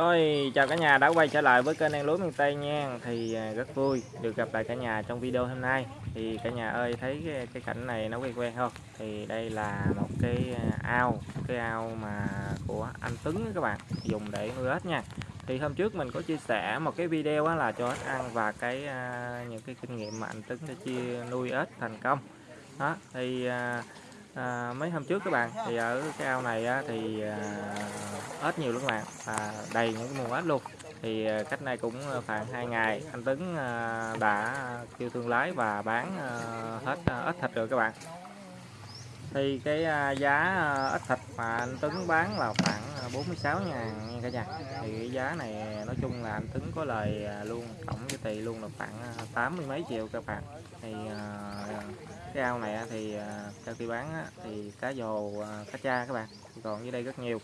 Rồi chào cả nhà đã quay trở lại với kênh An Lúa miền Tây nha. Thì à, rất vui được gặp lại cả nhà trong video hôm nay. Thì cả nhà ơi thấy cái, cái cảnh này nó quen quen không? Thì đây là một cái à, ao Cái ao mà của anh Tuấn các bạn Dùng để nuôi ếch nha. Thì hôm trước mình có chia sẻ một cái video á, là cho ếch ăn Và cái à, những cái kinh nghiệm mà anh Tuấn đã chia nuôi ếch thành công. Đó thì à, mấy hôm trước các bạn thì ở cái ao này á, thì à, ếch nhiều lắm các bạn à, đầy những cái nguồn ếch luôn. Thì à, cách nay cũng khoảng 2 ngày anh Tấn à, đã kêu thương lái và bán à, hết à, ếch thịt rồi các bạn thì cái à, giá à, ít ếch thịt mà anh Tuấn bán là khoảng à, 46 ngàn nha cả nhà. Thì cái giá này nói chung là anh Tuấn có lời luôn tổng cái tiền luôn là khoảng à, tám mươi mấy triệu các bạn. Thì cái ao này thì sau khi bán thì cá dồ cá cha các bạn còn dưới đây rất nhiều.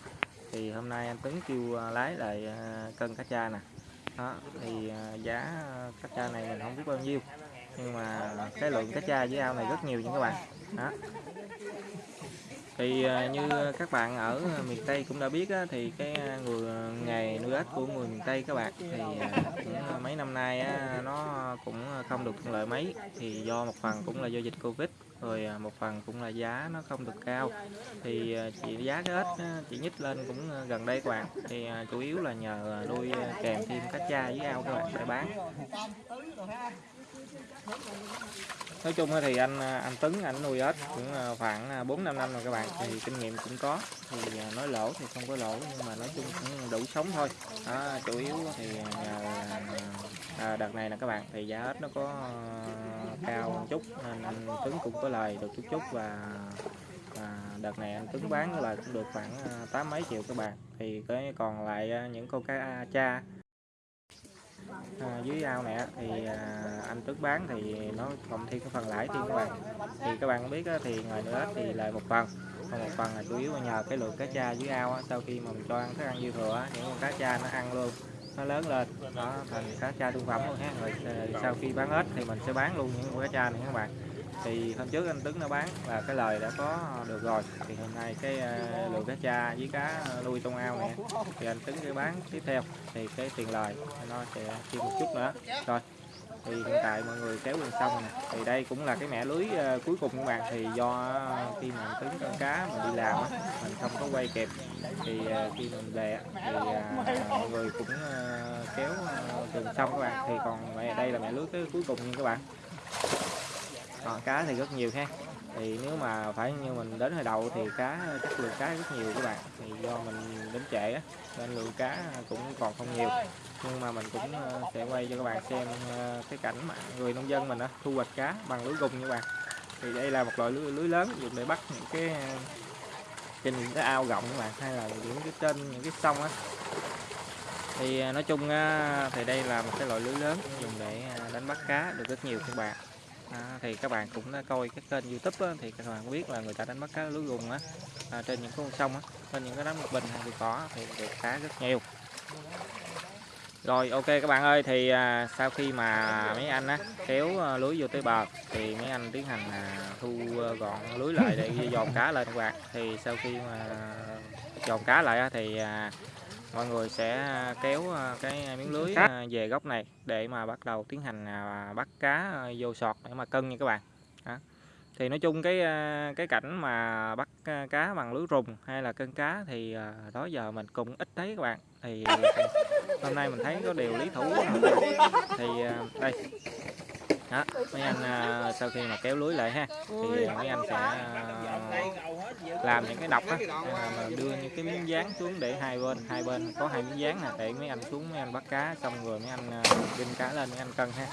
Thì hôm nay anh Tuấn kêu lái lại cân cá cha nè. Đó thì giá cá cha này mình không biết bao nhiêu nhưng mà cái lượng cá cha dưới ao này rất nhiều nha các bạn. Đó thì à, như các bạn ở miền Tây cũng đã biết á, thì cái à, người à, nghề nuôi ếch của người miền Tây các bạn thì cũng mấy năm nay á, nó cũng không được thuận lợi mấy. Thì do một phần cũng là do dịch Covid rồi một phần cũng là giá nó không được cao. Thì chỉ giá cái ếch chỉ nhích lên cũng gần đây các bạn. Thì chủ yếu là nhờ nuôi kèm thêm cá cha với ao các bạn để bán nói chung thì anh à, anh Tấn anh nuôi ếch cũng à, khoảng à, 4 5 năm rồi các bạn thì kinh nghiệm cũng có. Thì nói lỗ thì không có lỗ nhưng mà nói chung cũng đủ sống thôi. Đó, chủ yếu thì nhờ à, đợt này là các bạn thì giá ếch nó có cao một chút nên anh Tuấn cũng có lời được chút chút và à, đợt này anh Tuấn bán là cũng được khoảng tám mấy triệu các bạn. Thì cái còn lại những con cá cha à, dưới ao này thì à, anh Tuấn bán thì nó cộng thêm cái phần lãi thêm các bạn. Thì các bạn biết thì ngoài nữa thì lời một phần. Còn một phần là chủ yếu là nhờ cái lượng cá cha dưới ao sau khi mà mình cho ăn thức ăn dư thừa những con cá cha nó ăn luôn, nó lớn lên. Đó, thành cá cha thương phẩm luôn ha. Rồi ờ, sau khi bán hết thì mình sẽ bán luôn những con cá cha này các bạn. Thì hôm trước anh Tuấn nó bán và cái lời đã có được rồi. Thì hôm nay cái ờ, lượng cá cha với cá nuôi trong ao này thì anh Tuấn sẽ bán tiếp theo. Thì cái tiền lời nó sẽ thêm một chút nữa. Rồi thì hiện tại mọi người kéo lên sông nè. Thì đây cũng là cái mẻ lưới uh, cuối cùng các bạn. Thì do khi mà tính con cá mình đi làm á mình không có quay kịp. Thì uh, khi mình về thì uh, mọi người cũng uh, kéo uh, gần sông các bạn. Thì còn đây là mẹ lưới cái cuối cùng nha các bạn. Còn cá thì rất nhiều ha thì nếu mà phải như mình đến hồi đầu thì cá chất lượng cá rất nhiều các bạn. Thì do mình đến trễ á nên lượng cá cũng còn không nhiều. Nhưng mà mình cũng ờ, sẽ quay cho các bạn xem ờ, cái cảnh mà người nông dân mình á, thu hoạch cá bằng lưới gùng như bạn. Thì đây là một loại lưới, lưới lớn dùng để bắt những cái ờ, trên những cái ao rộng các bạn hay là những cái trên những cái sông á. Thì nói chung thì đây là một cái loại lưới lớn dùng để đánh bắt cá được rất nhiều các bạn à, thì các bạn cũng đã coi cái kênh youtube á, thì các bạn biết là người ta đánh bắt cá lưới gùng á à, trên những con sông á trên những cái đám bình thì bị cỏ thì được cá rất nhiều. Rồi ok các bạn ơi thì à, sau khi mà mấy anh á kéo à, lưới vô tới bờ thì mấy anh tiến hành à, thu à, gọn lưới lại để dòm cá lên các bạn. Thì sau khi mà dòm cá lại á, thì à, mọi người sẽ kéo à, cái miếng lưới à, về góc này để mà bắt đầu tiến hành à, bắt cá vô sọt để mà cân nha các bạn. Đó. thì nói chung cái cái cảnh mà bắt cá bằng lưới rùng hay là cân cá thì đó giờ mình cũng ít thấy các bạn. Thì hôm nay mình thấy có điều lý thủ thì đây đó mấy anh uh, sau khi mà kéo lưới lại ha thì mấy anh sẽ uh, làm những cái độc á. Uh, đưa những cái miếng dán xuống để hai bên hai bên có hai miếng dán nè để mấy anh xuống mấy anh bắt cá xong rồi mấy anh uh, cá lên mấy anh cân ha.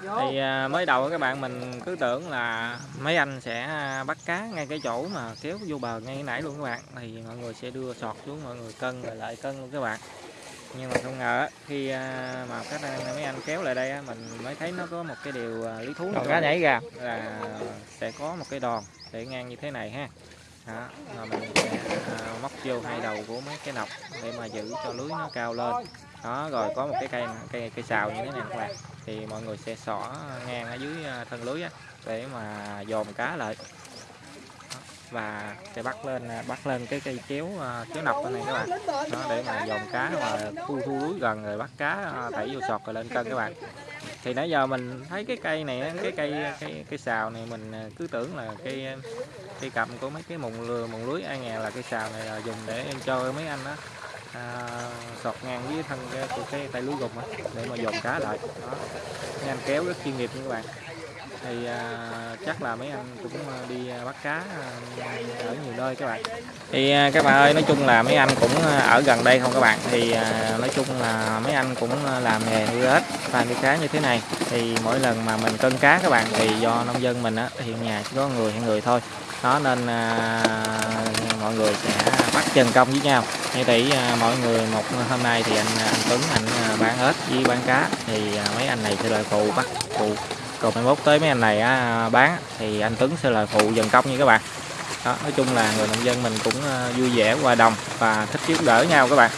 Thì mới đầu các bạn mình cứ tưởng là mấy anh sẽ bắt cá ngay cái chỗ mà kéo vô bờ ngay nãy luôn các bạn. Thì mọi người sẽ đưa sọt xuống mọi người cân rồi lại cân luôn các bạn nhưng mà không ngờ khi à, mà các mấy anh kéo lại đây mình mới thấy nó có một cái điều à, lý thú cá nhảy ra là sẽ có một cái đòn để ngang như thế này ha. Đó, mà mình sẽ à, móc vô hai đầu của mấy cái nọc để mà giữ cho lưới nó cao lên. Đó rồi có một cái cây cây cây xào như thế này các bạn thì mọi người sẽ xỏ ngang ở dưới thân lưới á, để mà dòm cá lại và sẽ bắt lên à, bắt lên cái cây kéo kéo à, nọc này các bạn. Đó để mà dòm cá mà thu thu lưới gần rồi bắt cá à, đẩy vô sọt rồi lên cân các bạn. Thì nãy giờ mình thấy cái cây này cái cây cái cây xào này mình cứ tưởng là cây cây cầm của mấy cái mùng lừa mùng lưới ai nghe là cây xào này là dùng để cho mấy anh đó à, sọt ngang với thân cái, của cái tay lưới gục á để mà dòm cá lại. Đó mấy anh kéo rất chuyên nghiệp nha các bạn thì à, chắc là mấy anh cũng à, đi à, bắt cá à, ở nhiều nơi các bạn. Thì à, các bạn ơi nói chung là mấy anh cũng ở gần đây không các bạn? Thì à, nói chung là mấy anh cũng làm nghề nuôi ếch và nuôi cá như thế này. Thì mỗi lần mà mình cân cá các bạn thì do nông dân mình á hiện nhà chỉ có người hay người thôi. Đó nên à, mọi người sẽ bắt chân công với nhau. Như tỷ à, mọi người một hôm nay thì anh anh Tuấn anh bán ếch với bán cá. Thì à, mấy anh này sẽ đợi phụ bắt phụ còn mai mốt tới mấy anh này á, bán thì anh Tuấn sẽ là phụ dần công như các bạn. Đó nói chung là người nông dân mình cũng ờ, vui vẻ hòa đồng và thích giúp đỡ nhau các bạn.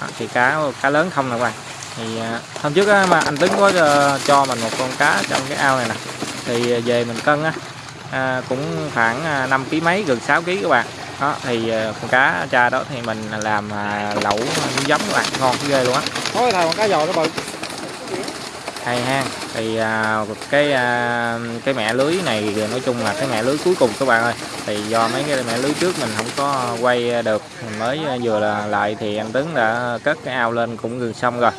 Đó, thì cá cá lớn không nè các bạn. Thì ờ, hôm trước á, mà anh Tuấn có ờ, cho mình một con cá trong cái ao này nè. Thì về mình cân á à, cũng khoảng 5 kg mấy gần 6 kg các bạn. Đó thì con cá cha đó thì mình làm lẩu giống các bạn ngon ghê luôn á. Thôi thầy con cá giò nó bự hay ha. Thì à, cái à, cái mẹ lưới này nói chung là cái mẹ lưới cuối cùng các bạn ơi. Thì do mấy cái mẹ lưới trước mình không có quay được mình mới vừa là lại thì anh Tuấn đã cất cái ao lên cũng gần xong rồi.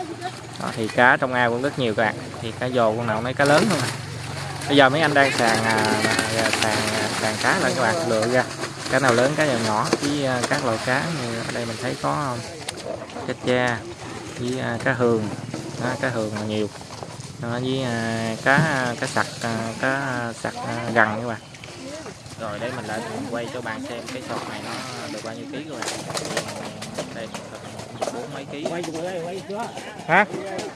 Đó, thì cá trong ao cũng rất nhiều các bạn. Thì cá dồ con nào mấy cá lớn không à. bây giờ mấy anh đang sàn à, sàng sàn sàn cá lại các bạn lựa ra. Cá nào lớn cá nào nhỏ với à, các loại cá như ở đây mình thấy có à, cá cha với à, cá hường. Đó, cá hường là nhiều đó, với à, cá cá sặc à, cá sặc à, gằn các bạn rồi đây mình lại quay cho bạn xem cái sọt này nó được bao nhiêu ký các bạn đây bốn mấy ký Quay chụp đây, quay chưa? hả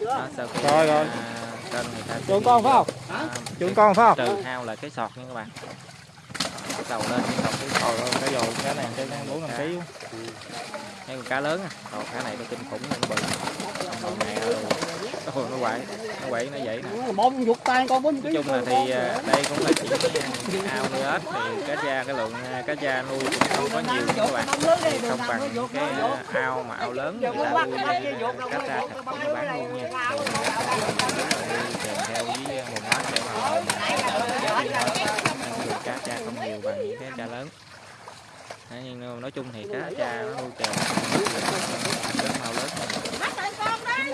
đó, sau khi Rồi, rồi. à, người ta ghi con phải không? à, Chuộng con phải không? trừ hao là cái sọt nha các bạn bắt đầu lên cái sọt cái Trời ơi, cá giò cá này cái 4 5 kg. cái con cá lớn á còn cá này nó kinh khủng nó bự ơi Ôi, nó quậy nó quậy nó vậy nè. Bông dục tay con 4 kg. nói chung là thì à, đây cũng là chỉ ao nuôi ếch thì cá cha cái lượng à, cá cha nuôi cũng không có nhiều các bạn. Thì không bằng cái à, ao mà ao lớn người ta nuôi à, cá cha thịt cũng như bán luôn nha. à, kèm theo với nguồn ếch để mà giá dùng cá cha không nhiều bằng những cái cha lớn. Đấy, nhưng nói chung thì cá cha nó nuôi kèm. Rất mau lớn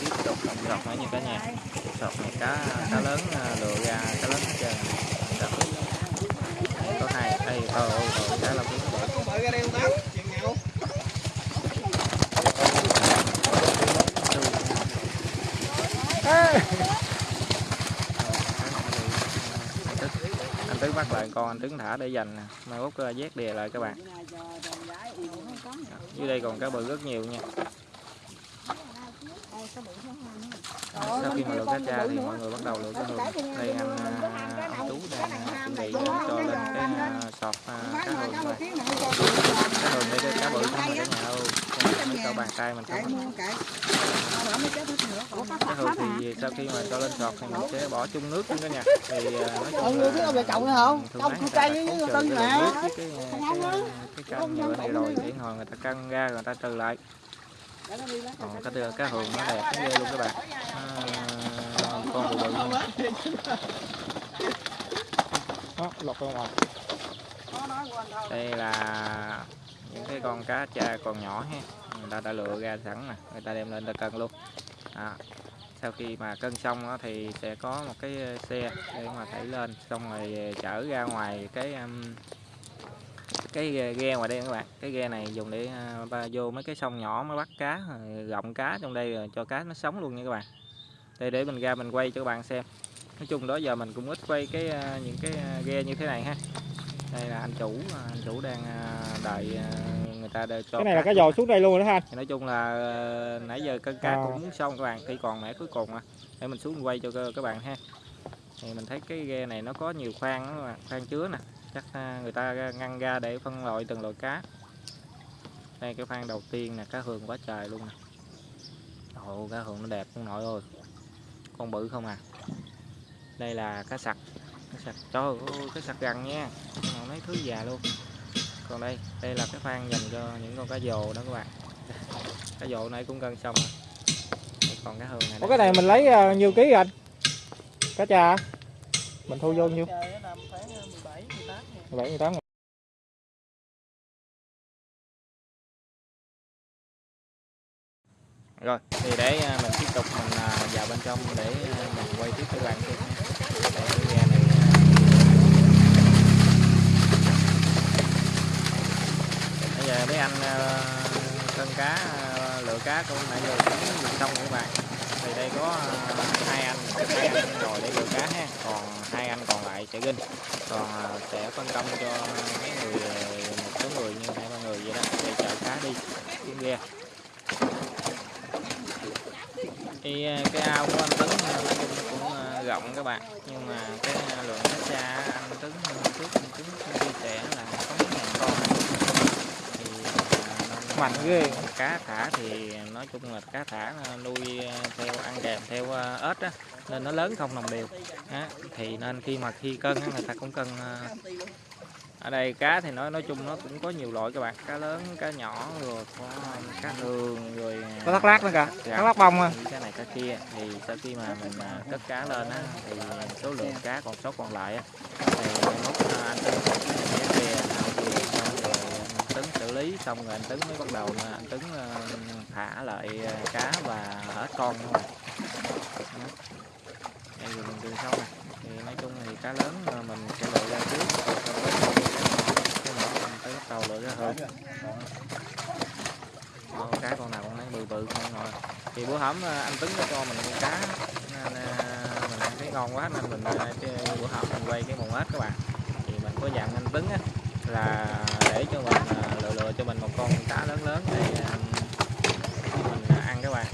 tiếp tục sọt nữa như cả nhà. Sọt này cá cá lớn à, lựa ra cá lớn hết trơn. Có hai thôi ôi rồi cá nhậu. anh tứ bắt lại con anh tứ thả để dành nè. Mai uh, vét đè lại các bạn. Dưới đây còn cá bự rất nhiều nha sau khi mà lựa cá cha thì mọi người bắt đầu lựa cá hương đây anh à, tú đang chuẩn bị cho lên cái à, sọt à, cá hương này cá hương đây cái cá bự không cả nhà Còn mấy cậu bàn tay mình không cá hương thì sau khi mà cho lên sọt thì mình sẽ bỏ chung nước luôn cả nhà thì nói chung người không? thường khu người ta cây đã với tân cái nước với cái, cái, cái cân nhựa này rồi để hồi người ta cân ra rồi người ta trừ lại còn cái đưa cá hường nó đẹp nó ghê luôn các bạn à, con bự bự luôn. Đó, lọt ra ngoài. đây là những cái con cá cha còn nhỏ ha người ta đã lựa ra sẵn nè người ta đem lên ta cân luôn đó. sau khi mà cân xong á, thì sẽ có một cái xe để mà thảy lên xong rồi chở ra ngoài cái um, cái ghe- ghe ngoài đây các bạn cái ghe này dùng để à, ba vô mấy cái sông nhỏ mới bắt cá rồi gọng cá trong đây rồi cho cá nó sống luôn nha các bạn. Đây để mình ra mình quay cho các bạn xem. Nói chung đó giờ mình cũng ít quay cái à, những cái à, ghe như thế này ha. Đây là anh chủ à, anh chủ đang à, đợi à, người ta đợi cho cái này là cá cá dò xuống đây luôn đó anh thì nói chung là nãy giờ cân cá À. cũng xong các bạn khi còn mẻ cuối cùng à để mình xuống quay cho các- các bạn ha. Thì mình thấy cái ghe này nó có nhiều khoang đó các bạn khoang chứa nè chắc à, người ta ngăn ra để phân loại từng loại cá. Đây cái khoang đầu tiên nè cá hường quá trời luôn nè. Ồ cá hường nó đẹp không nội ơi con bự không à. Đây là cá sặc. Cá sặc trời ơi cá sặc gần nha. Còn mấy thứ già luôn. Còn đây đây là cái khoang dành cho những con cá dồ đó các bạn. Cá dồ này cũng gần xong rồi. Còn cá hường này Ủa cái này mình lấy uh, nhiêu ký anh? Cá trà mình thu vô nhiêu Trời nó nằm khoảng 17, 18 ngàn. rồi thì để à, mình tiếp tục mình à, vào bên trong để à, mình quay tiếp cho các bạn xem bây giờ mấy anh cân cá lựa cá cũng nãy giờ cũng xong các bạn thì đây có hai anh hai anh ngồi để lựa cá ha còn hai anh còn lại chạy ginh còn sẽ phân công cho mấy người một số người như hai ba người vậy đó để chở cá đi xuống ghe thì cái ao của anh Tuấn cũng rộng các bạn nhưng mà cái lượng cá cha anh Tuấn trước trước anh Tuấn cũng chia sẻ là có mấy ngàn con thì à, nên Mạnh ghê. cá thả thì nói chung là cá thả à, nuôi à, theo ăn kèm theo à, ếch á nên nó lớn không đồng đều á thì nên khi mà khi cân á, người ta cũng cân ở đây cá thì nói nói chung nó cũng có nhiều loại các bạn cá lớn cá nhỏ rồi có cá hường rồi có thắt lát nữa kìa Dạ. thắt lát bông à cái này cái kia thì sau khi mà mình cất cá lên á thì số lượng cá còn sót còn lại á thì mốt anh sẽ về tấn xử lý, xong rồi anh tấn mới bắt đầu là anh tấn ờ, thả lại ờ, cá và hết con thôi đây rồi mình từ sau này thì nói chung thì cá lớn ờ, mình sẽ lựa ra trước. Rồi sau đó cái nhỏ mình tới bắt đầu lựa ra hơn. Con cá con nào con nấy bự bự không rồi thì bữa hổm anh Tấn nó cho mình con cá, nên mình ăn thấy ngon quá nên mình bữa hổm mình quay cái mùng ếch các bạn. Thì mình có dặn anh tấn á là để cho mình lựa lựa cho mình một con cá lớn lớn để um, mình à, ăn các bạn.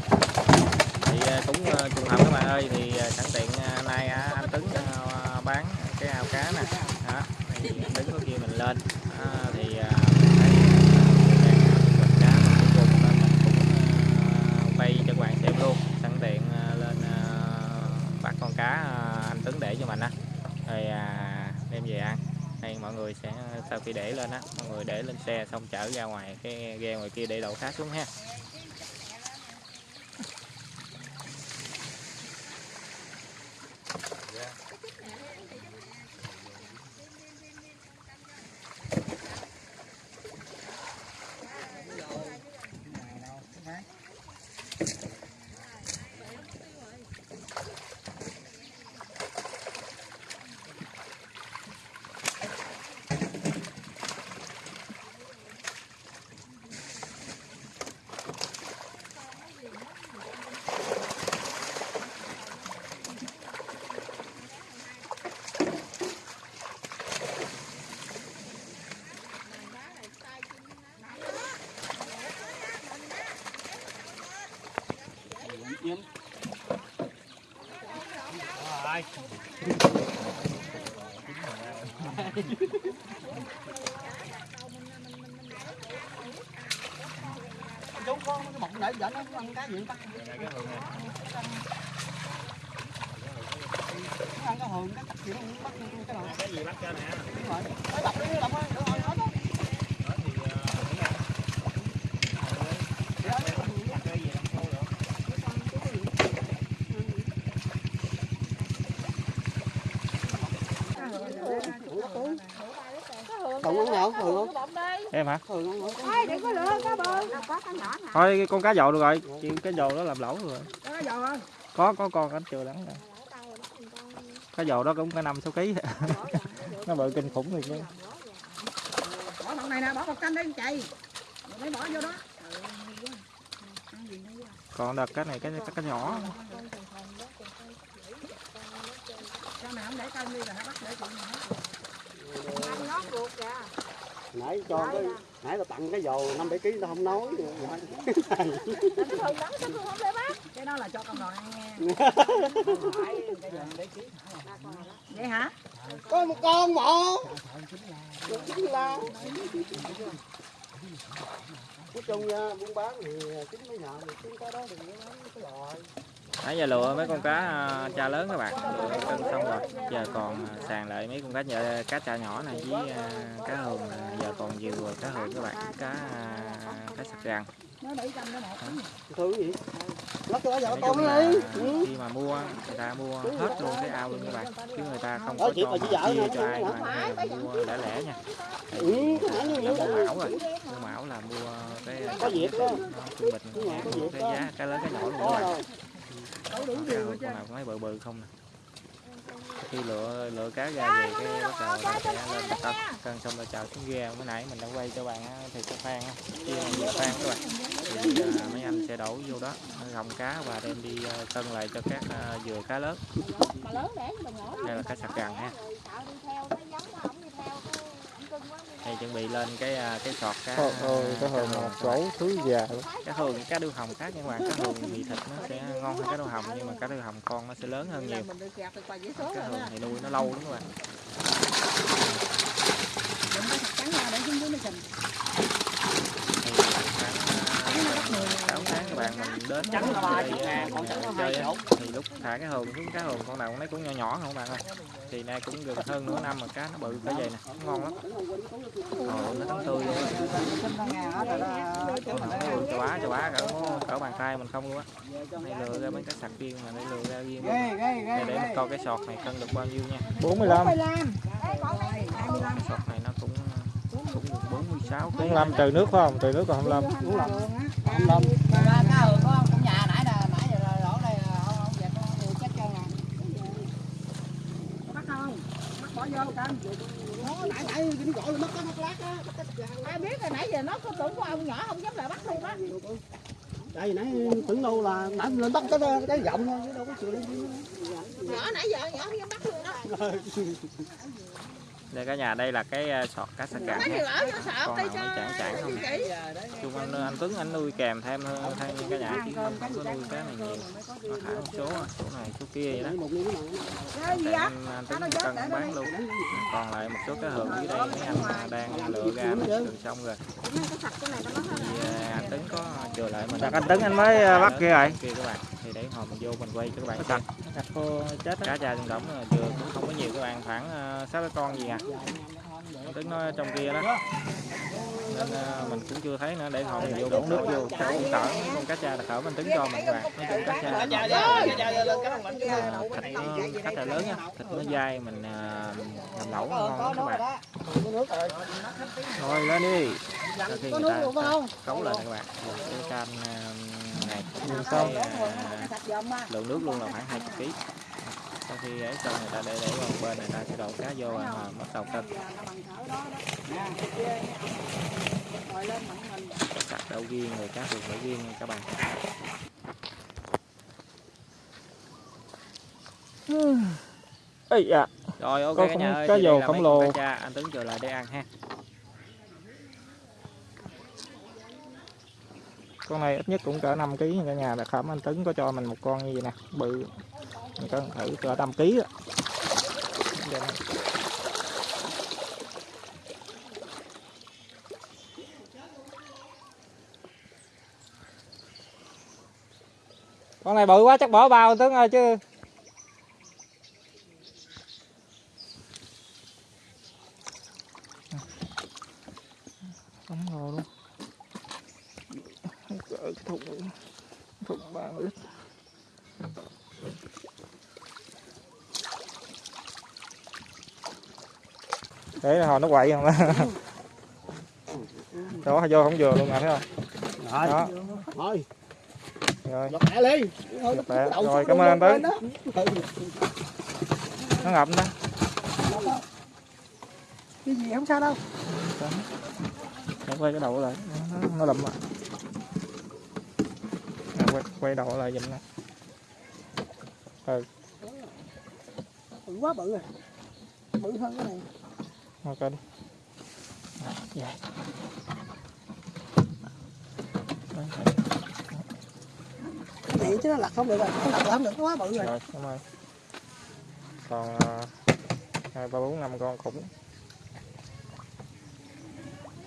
Thì à, cũng à, trùng hợp các bạn ơi, thì sẵn tiện nay anh Tuấn bán cái ao cá nè. Đó, thì anh Tuấn có kêu mình lên à, thì à, mình thấy à, đang à, mình cá mình cuối cùng nên mình cũng à, quay cho các bạn xem luôn sẵn tiện à, lên à, bắt con cá à, anh Tuấn để cho mình á rồi à, đem về ăn đây mọi người sẽ, sau khi để lên á, mọi người để lên xe xong chở ra ngoài cái ghe ngoài kia để đậu khác xuống ha. Chú con cái bọc để dẫn nó ăn cá gì ta? Nó ăn cá hường, cá chạch gì nó cũng bắt cái nào. cái gì bắt cho nè Đúng rồi. Mới đập đi, đập đi, được rồi, hết á. Hường ăn nào? Hường không? em hả Hường ăn không? Ê, đừng có lựa cá bơ có cá nhỏ nè. Thôi cái con cá dầu được rồi. Chị cái dầu đó làm lẩu rồi. Có có có con anh chưa đắng rồi cá dầu đó cũng có năm sáu ký. Nó bự kinh khủng rồi chứ bỏ phần này nè bỏ một canh đi chạy mới bỏ vô đó. Còn đợt cái này cái cái, cái nhỏ. Con nào không để cân đi là nó bắt để Ăn nó ruột kìa. Nãy cho cái nãy là tặng cái dầu năm bảy ký nó không nói. Cái đó là cho con đòn ăn vậy hả? có một con một chính là nói chung nha buôn bán thì chính mấy nhà thì chính cái đó đừng có bán cái loại nãy giờ lựa mấy con cá à, cha lớn các bạn. Lựa cân xong rồi. Giờ còn à, sàn lại mấy con cá nhợ, cá cha nhỏ này với à, cá hường giờ còn nhiều rồi cá hường các bạn. Cá cá sặc cái một thứ gì ừ. khi mà mua người ta mua hết luôn cái ao luôn các bạn. Chứ người ta không có cho chia cho ai mà mua lẻ lẻ nha. Ừ cái mua mão rồi. Mua mão là mua cái có việc đó. trung bình cái giá cá lớn cá nhỏ luôn các có bạn rồi đủ đủ cá điều con nào cũng thấy bự bự không nè. Khi lựa lựa cá ra về cái bắt đầu ta sẽ lên ta cân cân xong rồi chào xuống ghe mới nãy mình đã quay cho bạn thì cái khoan á, chia nhiều khoan các bạn thì mấy anh sẽ đổ vô đó gồng cá và đem đi à, cân lại cho các à, dừa cá lớn. Cho đây là cá sạc gằn ha Rồi sợ đi theo, nó giống nó không đi theo. cái Ông đây chuẩn bị lên cái à, cái sọt cá Trời ơi, cái cá hồn hồng một các bạn. gấu thứ già luôn. cá hường cá đuôi hồng khác nhưng mà cá hường thì thịt nó sẽ ngon hơn cá đuôi hồng nhưng mà cá đuôi hồng con nó sẽ lớn hơn nhiều cá hường thì nuôi nó lâu lắm các bạn đến. Trắng ba chục ngàn con trắng hai chục thì lúc thả cái hồn xuống cá hồn con nào con lấy cũng nhỏ nhỏ không bạn ơi. Thì nay cũng được hơn nửa năm mà cá nó bự cái vậy nè ngon lắm. Rồi nó tươi luôn chà bá chà bá cả cỡ bàn tay mình không luôn á. Đây lừa ra mấy cái sạc riêng mà đây lừa ra riêng để để coi cái sọt này cân được bao nhiêu nha. 45 sọt này nó cũng cũng được 46 45 trừ nước phải không? Trừ nước còn 25 25 25 bỏ vô canh nó nãy nãy nó gọi mất có mất lát á Ai biết rồi nãy giờ nó có tưởng của ông nhỏ không dám lại bắt luôn á. đây nãy tưởng đâu là nãy lên bắt cái cái giọng thôi chứ đâu có chịu lên Nhỏ nãy giờ nhỏ không dám bắt luôn đó đây cả nhà đây là cái à, sọt cá vô sợ con nào nó chản chản không? chung anh, anh Tuấn anh nuôi kèm thêm hơn thêm cả nhà. Chứ không có nuôi cá này nhiều. Nó thả một số à, số này số kia vậy đó. Cái anh, anh Tuấn cân bán luôn. còn lại một số cá hường dưới đây mấy anh à, đang lựa ra nó gần xong rồi. Cái sạch cái này nó mất hết thì à, anh Tuấn có chừa lại mình. Đặt anh Tấn anh mới à, bắt kia rồi. Hồi mình vô mình quay cho các bạn xem. Đặt cô chết á. cá cha trong đống là vừa cũng không có nhiều các bạn khoảng à, sáu cái con gì à? Tuấn nói trong kia đó. Nên à, mình cũng chưa thấy nữa để hồi mình vô đổ nước vô chắc cũng cỡ con cá cha là cỡ mình Tuấn cho mình các bạn. Nói chung cá cha thịt nó cá cha lớn nha thịt nó dai mình làm lẩu nó ngon lắm các bạn. Rồi lên đi. Sau khi người ta cấu lên các bạn. Một cái canh à, à, dòm mà lượng nước luôn là khoảng 20 kg sau khi ấy xong người ta để để vào bên này ta sẽ đổ cá vô và bắt đầu cân sạch đậu riêng rồi cá thường đậu riêng nha các bạn. Ây da, rồi ok Có cả nhà không- ơi cá dầu khổng lồ. anh Tuấn chờ lại để ăn ha con này ít nhất cũng cỡ 5 kg cả nhà là khẩm anh Tấn có cho mình một con như vậy nè, bự. Mình cân thử cỡ 5 kg á. Dạ. Con này bự quá chắc bỏ bao Tấn ơi chứ. Không ngồi luôn. Cỡ thùng thùng ba lít. Để hồi nó quậy không đó. Đó vô không vừa luôn nè thấy không? rồi Đó, thôi rồi. Giọt mẹ. Rồi, cảm ơn Tấn. Nó ngập đó. cái gì không sao đâu Nó quay cái đầu lại, nó, nó lụm lại. Quay, quay đầu lại giùm nè. Ừ. bự quá bự rồi. Bự hơn cái này. Coi đi. Dạ. Đó, cái này chứ nó lật không được rồi. Nó lật không được nó quá bự rồi. Rồi cảm ơn còn à, hai ba bốn năm con khủng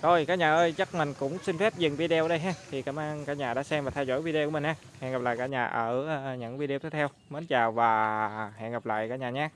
rồi, cả nhà ơi, chắc mình cũng xin phép dừng video đây ha. Thì cảm ơn cả nhà đã xem và theo dõi video của mình ha. Hẹn gặp lại cả nhà ở à, những video tiếp theo. Mến chào và hẹn gặp lại cả nhà nhé.